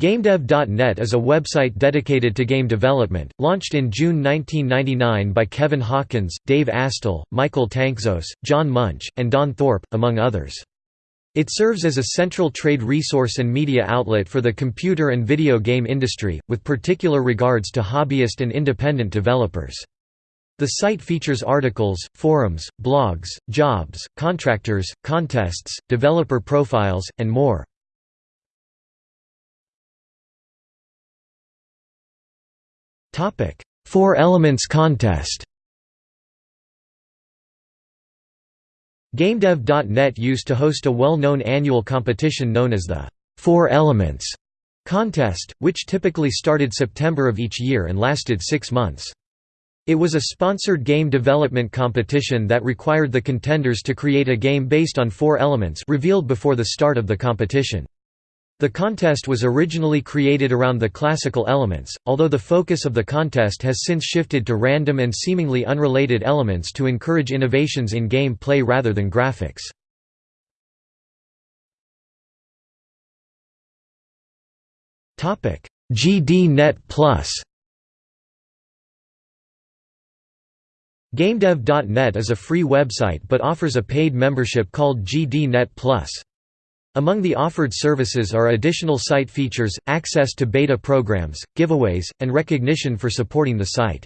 GameDev.net is a website dedicated to game development, launched in June 1999 by Kevin Hawkins, Dave Astle, Michael Tanczos, John Munsch, and Don Thorpe, among others. It serves as a central trade resource and media outlet for the computer and video game industry, with particular regards to hobbyist and independent developers. The site features articles, forums, blogs, jobs, contractors, contests, developer profiles, and more. Four Elements Contest GameDev.net used to host a well-known annual competition known as the Four Elements contest, which typically started September of each year and lasted six months. It was a sponsored game development competition that required the contenders to create a game based on four elements revealed before the start of the competition. The contest was originally created around the classical elements, although the focus of the contest has since shifted to random and seemingly unrelated elements to encourage innovations in game play rather than graphics. GD-Net Plus GameDev.net is a free website but offers a paid membership called GD-Net Plus. Among the offered services are additional site features, access to beta programs, giveaways, and recognition for supporting the site.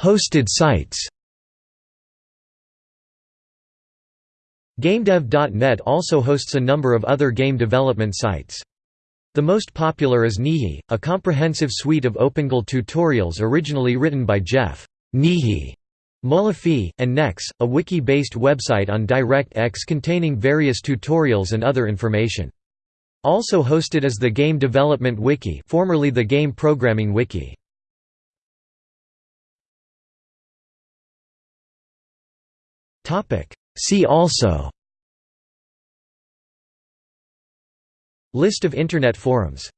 Hosted sites GameDev.net also hosts a number of other game development sites. The most popular is NeHe, a comprehensive suite of OpenGL tutorials originally written by Jeff NeHe Molofee, and Nex, a wiki-based website on DirectX containing various tutorials and other information. Also hosted is the Game Development Wiki formerly the Game Programming Wiki. See also List of Internet forums